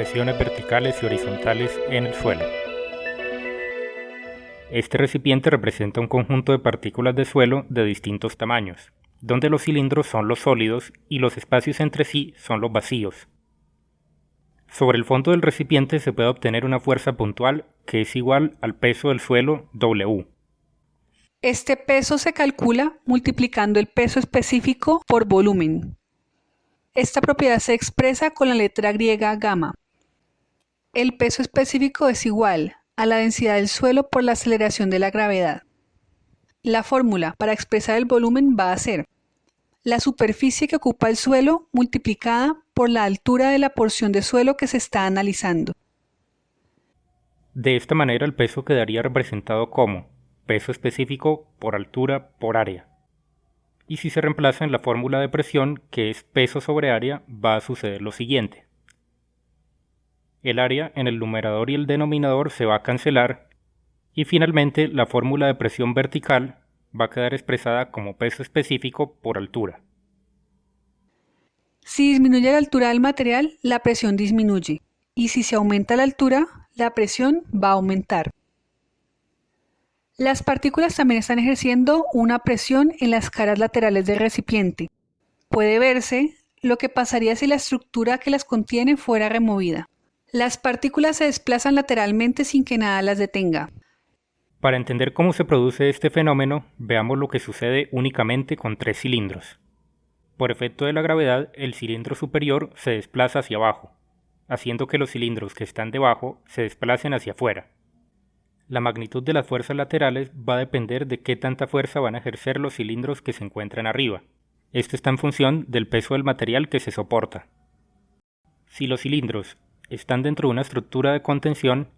presiones verticales y horizontales en el suelo. Este recipiente representa un conjunto de partículas de suelo de distintos tamaños, donde los cilindros son los sólidos y los espacios entre sí son los vacíos. Sobre el fondo del recipiente se puede obtener una fuerza puntual que es igual al peso del suelo W. Este peso se calcula multiplicando el peso específico por volumen. Esta propiedad se expresa con la letra griega gamma. El peso específico es igual a la densidad del suelo por la aceleración de la gravedad. La fórmula para expresar el volumen va a ser la superficie que ocupa el suelo multiplicada por la altura de la porción de suelo que se está analizando. De esta manera el peso quedaría representado como peso específico por altura por área. Y si se reemplaza en la fórmula de presión, que es peso sobre área, va a suceder lo siguiente. El área en el numerador y el denominador se va a cancelar y finalmente la fórmula de presión vertical va a quedar expresada como peso específico por altura. Si disminuye la altura del material, la presión disminuye. Y si se aumenta la altura, la presión va a aumentar. Las partículas también están ejerciendo una presión en las caras laterales del recipiente. Puede verse lo que pasaría si la estructura que las contiene fuera removida. Las partículas se desplazan lateralmente sin que nada las detenga. Para entender cómo se produce este fenómeno, veamos lo que sucede únicamente con tres cilindros. Por efecto de la gravedad, el cilindro superior se desplaza hacia abajo, haciendo que los cilindros que están debajo se desplacen hacia afuera. La magnitud de las fuerzas laterales va a depender de qué tanta fuerza van a ejercer los cilindros que se encuentran arriba. Esto está en función del peso del material que se soporta. Si los cilindros están dentro de una estructura de contención,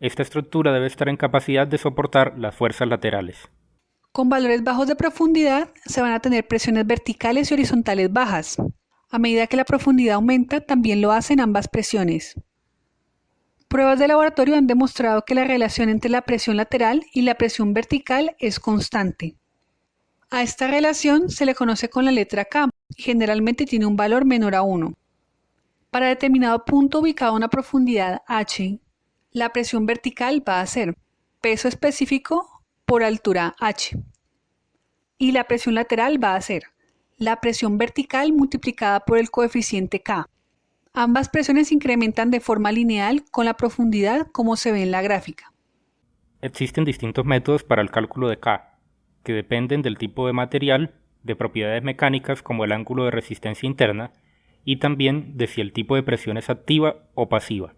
esta estructura debe estar en capacidad de soportar las fuerzas laterales. Con valores bajos de profundidad se van a tener presiones verticales y horizontales bajas. A medida que la profundidad aumenta, también lo hacen ambas presiones. Pruebas de laboratorio han demostrado que la relación entre la presión lateral y la presión vertical es constante. A esta relación se le conoce con la letra K y generalmente tiene un valor menor a 1. Para determinado punto ubicado a una profundidad h, la presión vertical va a ser peso específico por altura h. Y la presión lateral va a ser la presión vertical multiplicada por el coeficiente K. Ambas presiones incrementan de forma lineal con la profundidad como se ve en la gráfica. Existen distintos métodos para el cálculo de K, que dependen del tipo de material, de propiedades mecánicas como el ángulo de resistencia interna, y también de si el tipo de presión es activa o pasiva.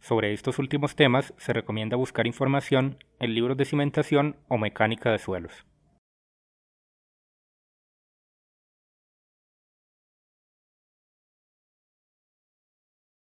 Sobre estos últimos temas se recomienda buscar información en libros de cimentación o mecánica de suelos.